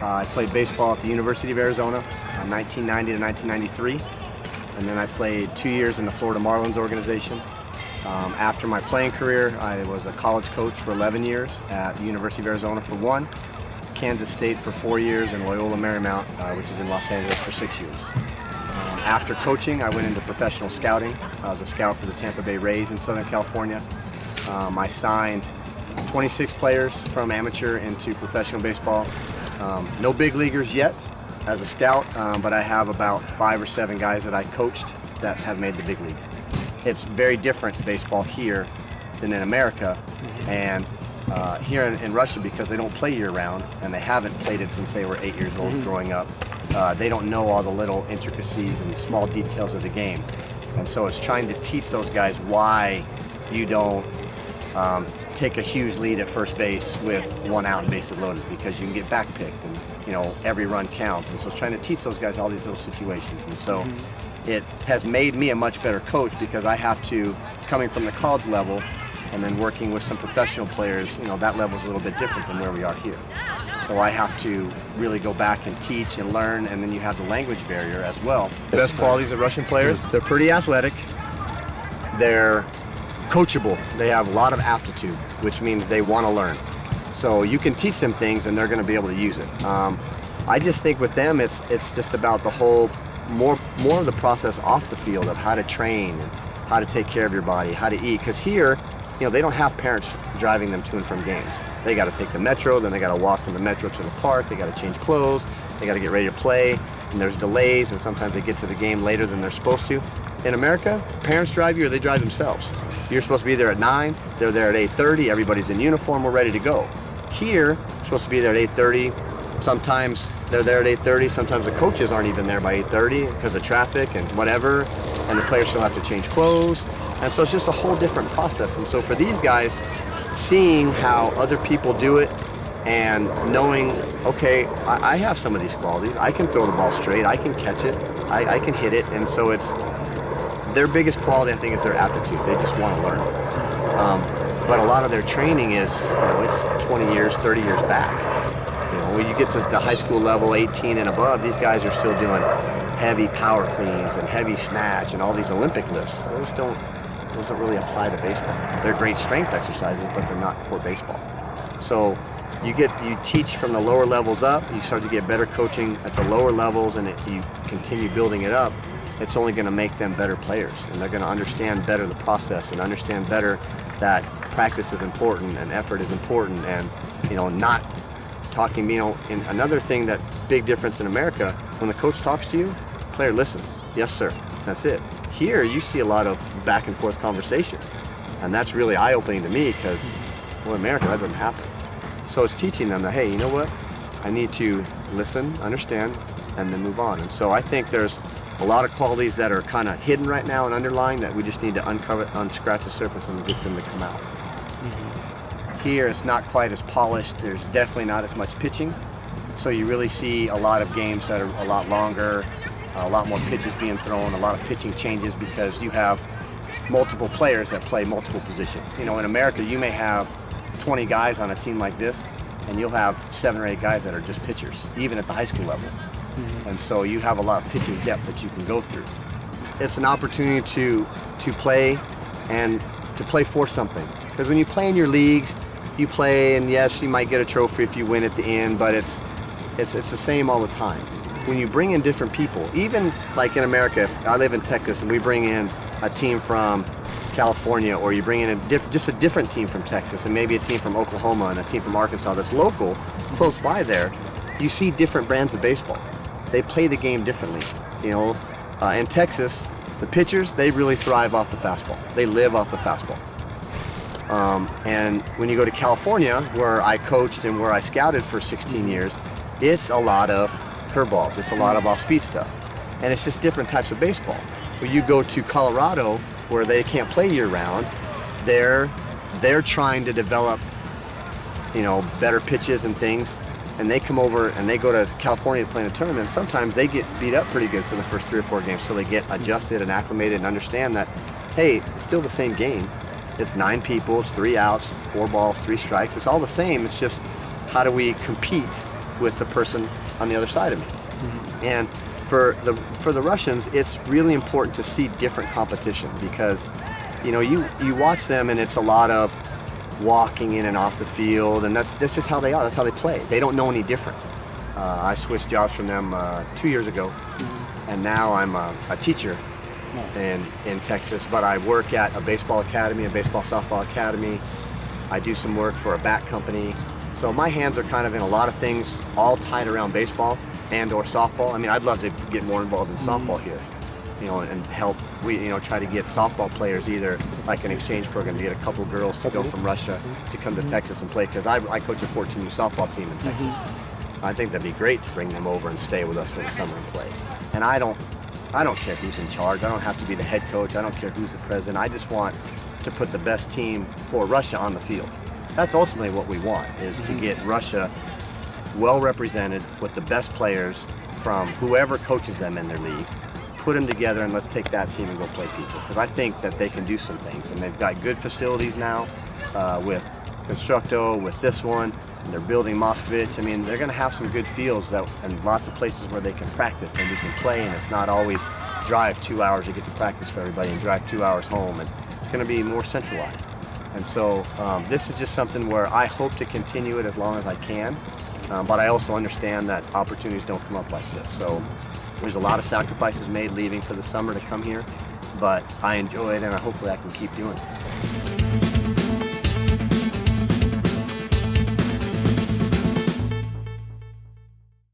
Uh, I played baseball at the University of Arizona, uh, 1990 to 1993. And then I played two years in the Florida Marlins organization. Um, after my playing career, I was a college coach for 11 years at the University of Arizona for one, Kansas State for four years, and Loyola Marymount, uh, which is in Los Angeles, for six years. Um, after coaching, I went into professional scouting. I was a scout for the Tampa Bay Rays in Southern California. Um, I signed 26 players from amateur into professional baseball. Um, no big leaguers yet as a scout, um, but I have about five or seven guys that I coached that have made the big leagues. It's very different baseball here than in America, and uh, here in, in, Russia because they don't play year-round and they haven't played it since they were eight years old mm -hmm. growing up. Uh, they don't know all the little intricacies and small details of the game, and so it's trying to teach those guys why you don't um, take a huge lead at first base with one out and bases loaded because you can get back picked and you know every run counts. And so it's trying to teach those guys all these little situations. And so mm -hmm. it has made me a much better coach because I have to coming from the college level and then working with some professional players you know that level is a little bit different than where we are here. So I have to really go back and teach and learn and then you have the language barrier as well. The best qualities of Russian players? They're pretty athletic. They're coachable. They have a lot of aptitude, which means they want to learn. So you can teach them things and they're going to be able to use it. Um, I just think with them, it's it's just about the whole more more of the process off the field of how to train how to take care of your body, how to eat. Because here, you know, they don't have parents driving them to and from games. They got to take the metro, then they got to walk from the metro to the park. They got to change clothes. They got to get ready to play. And there's delays, and sometimes they get to the game later than they're supposed to. In America, parents drive you or they drive themselves. You're supposed to be there at 9, they're there at 8.30, everybody's in uniform, we're ready to go. Here, you're supposed to be there at 8.30, sometimes they're there at 8.30, sometimes the coaches aren't even there by 8.30 because of traffic and whatever, and the players still have to change clothes. And so it's just a whole different process. And so for these guys, seeing how other people do it and knowing, okay, I, have some of these qualities. I can throw the ball straight, I can catch it, I, I can hit it. And so it's their biggest quality, I think, is their aptitude. They just want to learn. Um, but a lot of their training is, you know, it's 20 years, 30 years back. You know, when you get to the high school level, 18 and above, these guys are still doing heavy power cleans and heavy snatch and all these Olympic lifts. Those don't, those don't really apply to baseball. They're great strength exercises, but they're not for baseball. So you get you teach from the lower levels up you start to get better coaching at the lower levels and it, you continue building it up it's only going to make them better players and they're going to understand better the process and understand better that practice is important and effort is important and you know not talking you know another thing that big difference in America when the coach talks to you player listens. Yes sir. That's it. Here you see a lot of back and forth conversation and that's really eye-opening to me because well in America that doesn't happen. So it's teaching them that hey you know what? I need to listen understand and then move on. And so I think there's a lot of qualities that are kind of hidden right now and underlying that we just need to uncover, unscratch the surface and get them to come out. Mm -hmm. Here it's not quite as polished. There's definitely not as much pitching. So you really see a lot of games that are a lot longer, a lot more pitches being thrown, a lot of pitching changes because you have multiple players that play multiple positions. You know, in America you may have 20 guys on a team like this and you'll have seven or eight guys that are just pitchers, even at the high school level. -hmm. And so you have a lot of pitching depth that you can go through. It's an opportunity to, to play and to play for something. Because when you play in your leagues, you play and yes, you might get a trophy if you win at the end, but it's, it's, it's the same all the time. When you bring in different people, even like in America, I live in Texas and we bring in a team from California or you bring in a just a different team from Texas and maybe a team from Oklahoma and a team from Arkansas that's local, close by there, you see different brands of baseball they play the game differently. You know, uh, in Texas, the pitchers, they really thrive off the fastball. They live off the fastball. Um, and when you go to California, where I coached and where I scouted for 16 years, it's a lot of curveballs. It's a lot of off-speed stuff. And it's just different types of baseball. When you go to Colorado, where they can't play year-round, they're, they're trying to develop, you know, better pitches and things and they come over and they go to California to play in a tournament, sometimes they get beat up pretty good for the first three or four games so they get adjusted and acclimated and understand that, hey, it's still the same game. It's nine people, it's three outs, four balls, three strikes. It's all the same. It's just how do we compete with the person on the other side of me. Mm-hmm. And for the for the Russians, it's really important to see different competition because you know you you watch them and it's a lot of walking in and off the field, and that's that's just how they are. That's how they play. They don't know any different. Uh, I switched jobs from them uh, two years ago, and now I'm a, a teacher in in Texas. But I work at a baseball academy, a baseball softball academy. I do some work for a bat company. So my hands are kind of in a lot of things, all tied around baseball and or softball. I mean, I'd love to get more involved in softball here, you know, and help. We, you know, try to get softball players either like an exchange program to get a couple girls to go from Russia to come to mm-hmm. Texas and play. Because I, I coach a 14U softball team in Texas. Mm-hmm. I think that'd be great to bring them over and stay with us for the summer and play. And I don't, I don't care who's in charge. I don't have to be the head coach. I don't care who's the president. I just want to put the best team for Russia on the field. That's ultimately what we want, is to mm-hmm. get Russia well represented with the best players from whoever coaches them in their league. Put them together and let's take that team and go play people. Because I think that they can do some things. And they've got good facilities now uh, with Constructo, with this one. And they're building Moskovich. I mean, they're going to have some good fields that, and lots of places where they can practice and we can play. And it's not always drive two hours to get to practice for everybody and drive two hours home. And it's going to be more centralized. And so um, this is just something where I hope to continue it as long as I can. Um, but I also understand that opportunities don't come up like this. So there's a lot of sacrifices made leaving for the summer to come here. But I enjoy it and hopefully I can keep doing it.